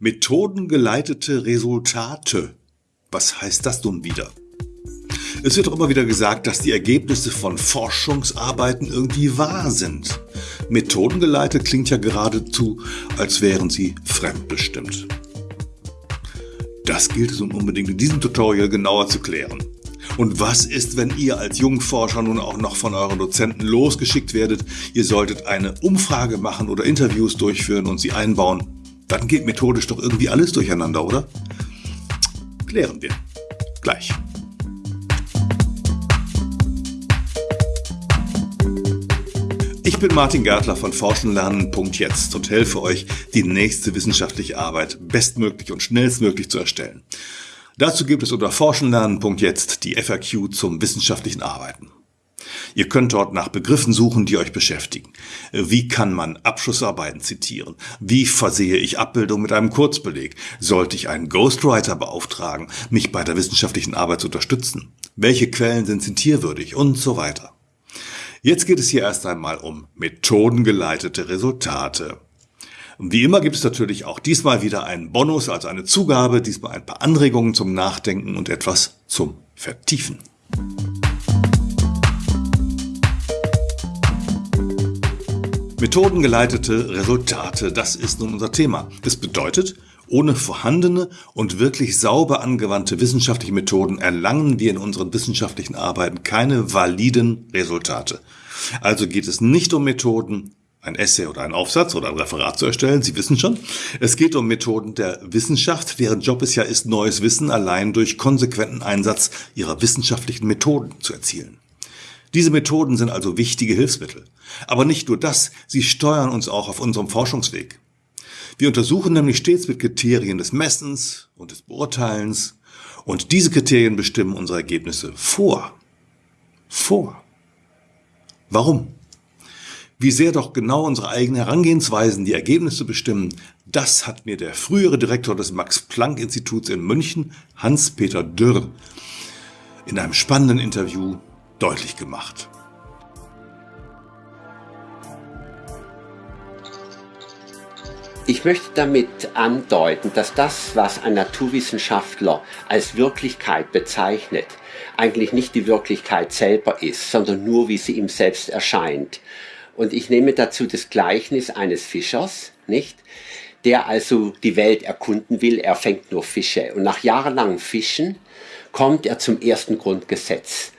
Methodengeleitete Resultate. Was heißt das nun wieder? Es wird auch immer wieder gesagt, dass die Ergebnisse von Forschungsarbeiten irgendwie wahr sind. Methodengeleitet klingt ja geradezu, als wären sie fremdbestimmt. Das gilt es nun unbedingt in diesem Tutorial genauer zu klären. Und was ist, wenn ihr als Jungforscher nun auch noch von euren Dozenten losgeschickt werdet? Ihr solltet eine Umfrage machen oder Interviews durchführen und sie einbauen. Dann geht methodisch doch irgendwie alles durcheinander, oder? Klären wir. Gleich. Ich bin Martin Gärtler von Forschenlernen.jetzt und helfe euch, die nächste wissenschaftliche Arbeit bestmöglich und schnellstmöglich zu erstellen. Dazu gibt es unter Forschenlernen.jetzt die FAQ zum wissenschaftlichen Arbeiten. Ihr könnt dort nach Begriffen suchen, die euch beschäftigen. Wie kann man Abschlussarbeiten zitieren? Wie versehe ich Abbildung mit einem Kurzbeleg? Sollte ich einen Ghostwriter beauftragen, mich bei der wissenschaftlichen Arbeit zu unterstützen? Welche Quellen sind zitierwürdig? Und so weiter. Jetzt geht es hier erst einmal um methodengeleitete Resultate. Wie immer gibt es natürlich auch diesmal wieder einen Bonus, also eine Zugabe, diesmal ein paar Anregungen zum Nachdenken und etwas zum Vertiefen. Methodengeleitete Resultate, das ist nun unser Thema. Das bedeutet, ohne vorhandene und wirklich sauber angewandte wissenschaftliche Methoden erlangen wir in unseren wissenschaftlichen Arbeiten keine validen Resultate. Also geht es nicht um Methoden, ein Essay oder ein Aufsatz oder ein Referat zu erstellen. Sie wissen schon, es geht um Methoden der Wissenschaft, deren Job es ja ist, neues Wissen allein durch konsequenten Einsatz ihrer wissenschaftlichen Methoden zu erzielen. Diese Methoden sind also wichtige Hilfsmittel. Aber nicht nur das, sie steuern uns auch auf unserem Forschungsweg. Wir untersuchen nämlich stets mit Kriterien des Messens und des Beurteilens und diese Kriterien bestimmen unsere Ergebnisse vor. Vor. Warum? Wie sehr doch genau unsere eigenen Herangehensweisen die Ergebnisse bestimmen, das hat mir der frühere Direktor des Max-Planck-Instituts in München, Hans-Peter Dürr, in einem spannenden Interview deutlich gemacht. Ich möchte damit andeuten, dass das, was ein Naturwissenschaftler als Wirklichkeit bezeichnet, eigentlich nicht die Wirklichkeit selber ist, sondern nur, wie sie ihm selbst erscheint. Und ich nehme dazu das Gleichnis eines Fischers, nicht? Der also die Welt erkunden will, er fängt nur Fische. Und nach jahrelangem Fischen kommt er zum ersten Grundgesetz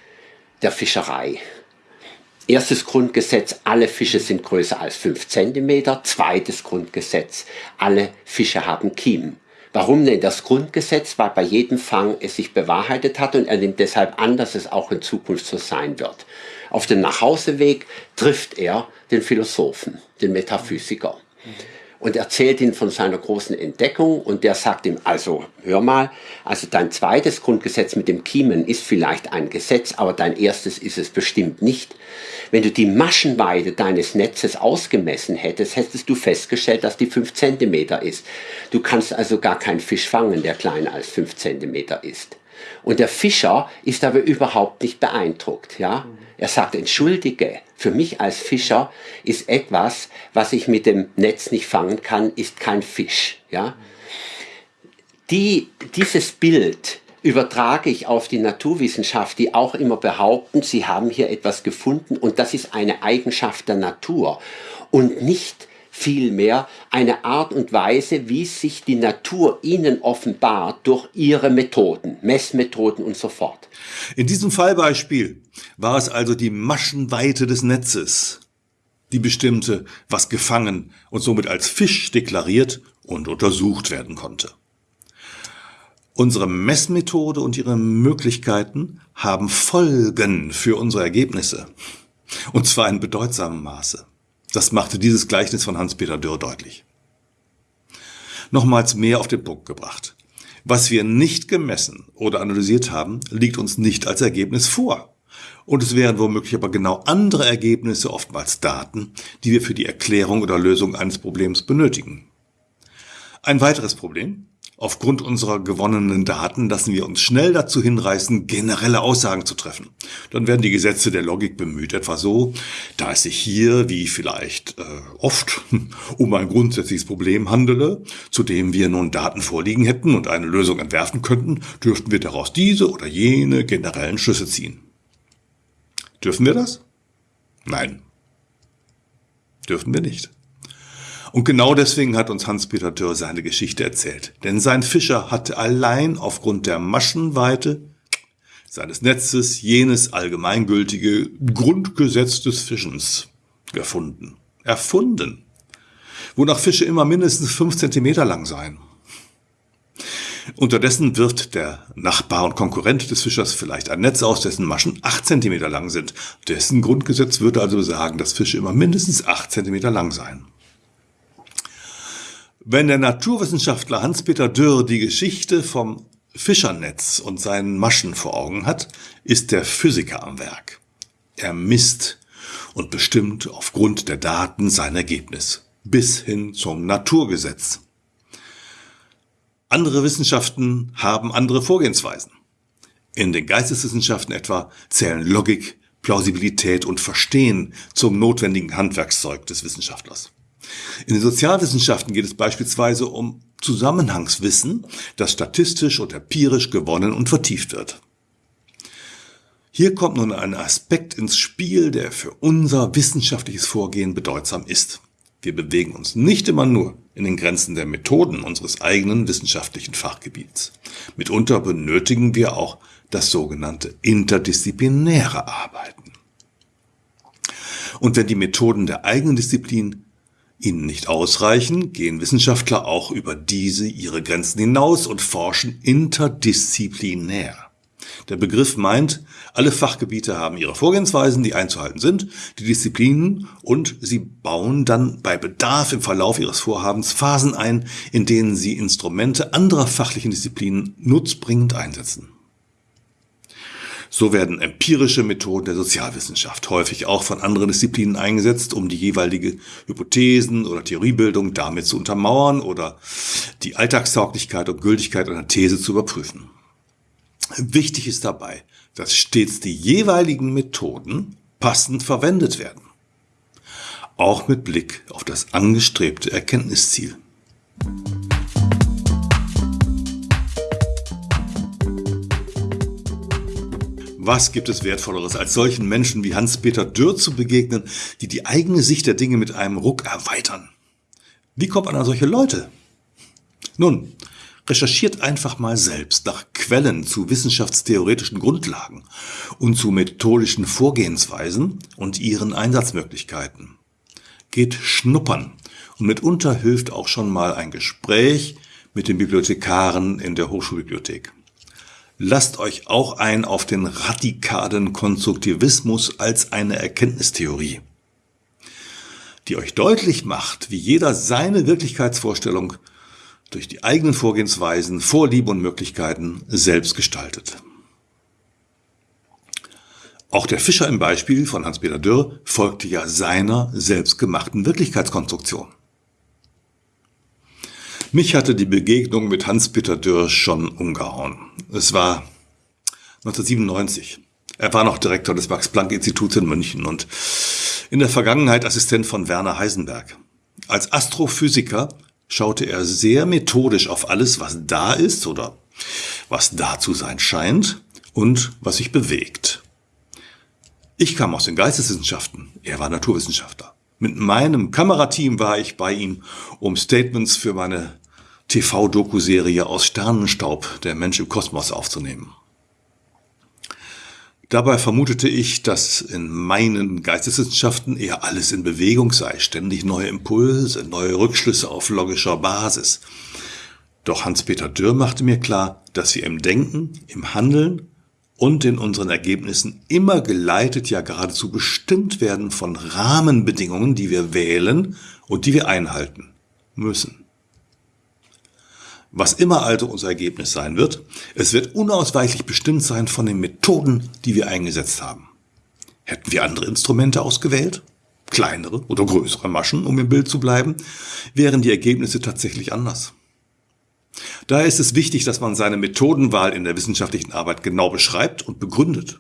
der Fischerei. Erstes Grundgesetz, alle Fische sind größer als 5 cm. Zweites Grundgesetz, alle Fische haben Kiemen. Warum denn das Grundgesetz? Weil bei jedem Fang es sich bewahrheitet hat und er nimmt deshalb an, dass es auch in Zukunft so sein wird. Auf dem Nachhauseweg trifft er den Philosophen, den Metaphysiker und erzählt ihm von seiner großen Entdeckung und der sagt ihm, also hör mal, also dein zweites Grundgesetz mit dem Kiemen ist vielleicht ein Gesetz, aber dein erstes ist es bestimmt nicht. Wenn du die Maschenweite deines Netzes ausgemessen hättest, hättest du festgestellt, dass die 5 cm ist. Du kannst also gar keinen Fisch fangen, der kleiner als 5 cm ist. Und der Fischer ist aber überhaupt nicht beeindruckt. Ja? Er sagt, entschuldige, für mich als Fischer ist etwas, was ich mit dem Netz nicht fangen kann, ist kein Fisch. Ja? Die, dieses Bild übertrage ich auf die Naturwissenschaft, die auch immer behaupten, sie haben hier etwas gefunden und das ist eine Eigenschaft der Natur und nicht vielmehr eine Art und Weise, wie sich die Natur ihnen offenbart durch ihre Methoden, Messmethoden und so fort. In diesem Fallbeispiel war es also die Maschenweite des Netzes, die bestimmte, was gefangen und somit als Fisch deklariert und untersucht werden konnte. Unsere Messmethode und ihre Möglichkeiten haben Folgen für unsere Ergebnisse. Und zwar in bedeutsamem Maße. Das machte dieses Gleichnis von Hans-Peter Dürr deutlich. Nochmals mehr auf den Punkt gebracht. Was wir nicht gemessen oder analysiert haben, liegt uns nicht als Ergebnis vor. Und es wären womöglich aber genau andere Ergebnisse, oftmals Daten, die wir für die Erklärung oder Lösung eines Problems benötigen. Ein weiteres Problem. Aufgrund unserer gewonnenen Daten lassen wir uns schnell dazu hinreißen, generelle Aussagen zu treffen. Dann werden die Gesetze der Logik bemüht, etwa so, da es sich hier, wie vielleicht äh, oft, um ein grundsätzliches Problem handele, zu dem wir nun Daten vorliegen hätten und eine Lösung entwerfen könnten, dürften wir daraus diese oder jene generellen Schlüsse ziehen. Dürfen wir das? Nein. Dürfen wir nicht. Und genau deswegen hat uns Hans-Peter Dürr seine Geschichte erzählt. Denn sein Fischer hatte allein aufgrund der Maschenweite seines Netzes jenes allgemeingültige Grundgesetz des Fischens gefunden. Erfunden. Wonach Fische immer mindestens fünf Zentimeter lang seien. Unterdessen wirft der Nachbar und Konkurrent des Fischers vielleicht ein Netz aus, dessen Maschen acht Zentimeter lang sind. Dessen Grundgesetz würde also sagen, dass Fische immer mindestens acht Zentimeter lang seien. Wenn der Naturwissenschaftler Hans-Peter Dürr die Geschichte vom Fischernetz und seinen Maschen vor Augen hat, ist der Physiker am Werk. Er misst und bestimmt aufgrund der Daten sein Ergebnis bis hin zum Naturgesetz. Andere Wissenschaften haben andere Vorgehensweisen. In den Geisteswissenschaften etwa zählen Logik, Plausibilität und Verstehen zum notwendigen Handwerkszeug des Wissenschaftlers. In den Sozialwissenschaften geht es beispielsweise um Zusammenhangswissen, das statistisch und empirisch gewonnen und vertieft wird. Hier kommt nun ein Aspekt ins Spiel, der für unser wissenschaftliches Vorgehen bedeutsam ist. Wir bewegen uns nicht immer nur in den Grenzen der Methoden unseres eigenen wissenschaftlichen Fachgebiets. Mitunter benötigen wir auch das sogenannte interdisziplinäre Arbeiten. Und wenn die Methoden der eigenen Disziplin ihnen nicht ausreichen, gehen Wissenschaftler auch über diese ihre Grenzen hinaus und forschen interdisziplinär. Der Begriff meint, alle Fachgebiete haben ihre Vorgehensweisen, die einzuhalten sind, die Disziplinen und sie bauen dann bei Bedarf im Verlauf ihres Vorhabens Phasen ein, in denen sie Instrumente anderer fachlichen Disziplinen nutzbringend einsetzen. So werden empirische Methoden der Sozialwissenschaft häufig auch von anderen Disziplinen eingesetzt, um die jeweilige Hypothesen oder Theoriebildung damit zu untermauern oder die Alltagstauglichkeit und Gültigkeit einer These zu überprüfen. Wichtig ist dabei, dass stets die jeweiligen Methoden passend verwendet werden. Auch mit Blick auf das angestrebte Erkenntnisziel. Was gibt es Wertvolleres, als solchen Menschen wie Hans-Peter Dürr zu begegnen, die die eigene Sicht der Dinge mit einem Ruck erweitern? Wie kommt man an solche Leute? Nun, recherchiert einfach mal selbst nach Quellen zu wissenschaftstheoretischen Grundlagen und zu methodischen Vorgehensweisen und ihren Einsatzmöglichkeiten. Geht schnuppern und mitunter hilft auch schon mal ein Gespräch mit den Bibliothekaren in der Hochschulbibliothek. Lasst euch auch ein auf den radikalen Konstruktivismus als eine Erkenntnistheorie, die euch deutlich macht, wie jeder seine Wirklichkeitsvorstellung durch die eigenen Vorgehensweisen, Vorlieben und Möglichkeiten selbst gestaltet. Auch der Fischer im Beispiel von Hans-Peter Dürr folgte ja seiner selbstgemachten Wirklichkeitskonstruktion. Mich hatte die Begegnung mit Hans-Peter Dürr schon umgehauen. Es war 1997. Er war noch Direktor des Max-Planck-Instituts in München und in der Vergangenheit Assistent von Werner Heisenberg. Als Astrophysiker schaute er sehr methodisch auf alles, was da ist oder was da zu sein scheint und was sich bewegt. Ich kam aus den Geisteswissenschaften, er war Naturwissenschaftler. Mit meinem Kamerateam war ich bei ihm, um Statements für meine TV-Doku-Serie aus Sternenstaub, der Mensch im Kosmos, aufzunehmen. Dabei vermutete ich, dass in meinen Geisteswissenschaften eher alles in Bewegung sei, ständig neue Impulse, neue Rückschlüsse auf logischer Basis. Doch Hans-Peter Dürr machte mir klar, dass wir im Denken, im Handeln und in unseren Ergebnissen immer geleitet, ja geradezu bestimmt werden von Rahmenbedingungen, die wir wählen und die wir einhalten müssen. Was immer also unser Ergebnis sein wird, es wird unausweichlich bestimmt sein von den Methoden, die wir eingesetzt haben. Hätten wir andere Instrumente ausgewählt, kleinere oder größere Maschen, um im Bild zu bleiben, wären die Ergebnisse tatsächlich anders. Daher ist es wichtig, dass man seine Methodenwahl in der wissenschaftlichen Arbeit genau beschreibt und begründet.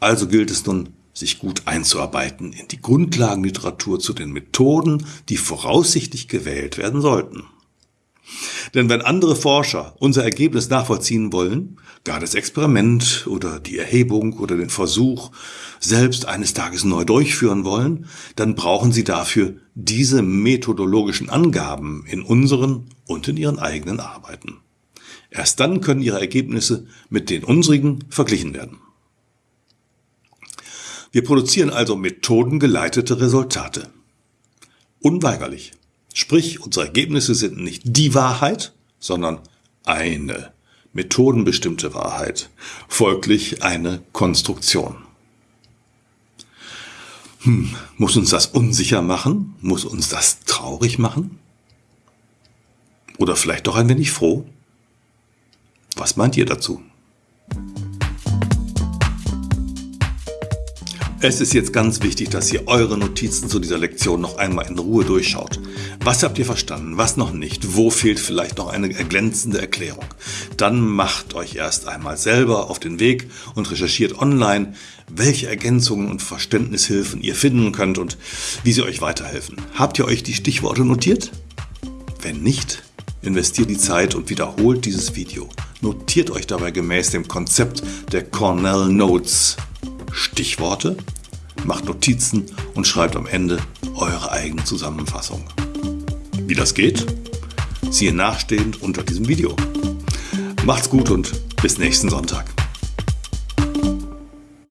Also gilt es nun, sich gut einzuarbeiten in die Grundlagenliteratur zu den Methoden, die voraussichtlich gewählt werden sollten. Denn wenn andere Forscher unser Ergebnis nachvollziehen wollen, gar das Experiment oder die Erhebung oder den Versuch selbst eines Tages neu durchführen wollen, dann brauchen sie dafür diese methodologischen Angaben in unseren und in ihren eigenen Arbeiten. Erst dann können ihre Ergebnisse mit den unsrigen verglichen werden. Wir produzieren also methodengeleitete Resultate. Unweigerlich. Sprich, unsere Ergebnisse sind nicht die Wahrheit, sondern eine methodenbestimmte Wahrheit, folglich eine Konstruktion. Hm, muss uns das unsicher machen? Muss uns das traurig machen? Oder vielleicht doch ein wenig froh? Was meint ihr dazu? Es ist jetzt ganz wichtig, dass ihr eure Notizen zu dieser Lektion noch einmal in Ruhe durchschaut. Was habt ihr verstanden, was noch nicht, wo fehlt vielleicht noch eine erglänzende Erklärung? Dann macht euch erst einmal selber auf den Weg und recherchiert online, welche Ergänzungen und Verständnishilfen ihr finden könnt und wie sie euch weiterhelfen. Habt ihr euch die Stichworte notiert? Wenn nicht, investiert die Zeit und wiederholt dieses Video. Notiert euch dabei gemäß dem Konzept der Cornell Notes Stichworte, macht Notizen und schreibt am Ende eure eigene Zusammenfassung. Wie das geht? Siehe nachstehend unter diesem Video. Macht's gut und bis nächsten Sonntag.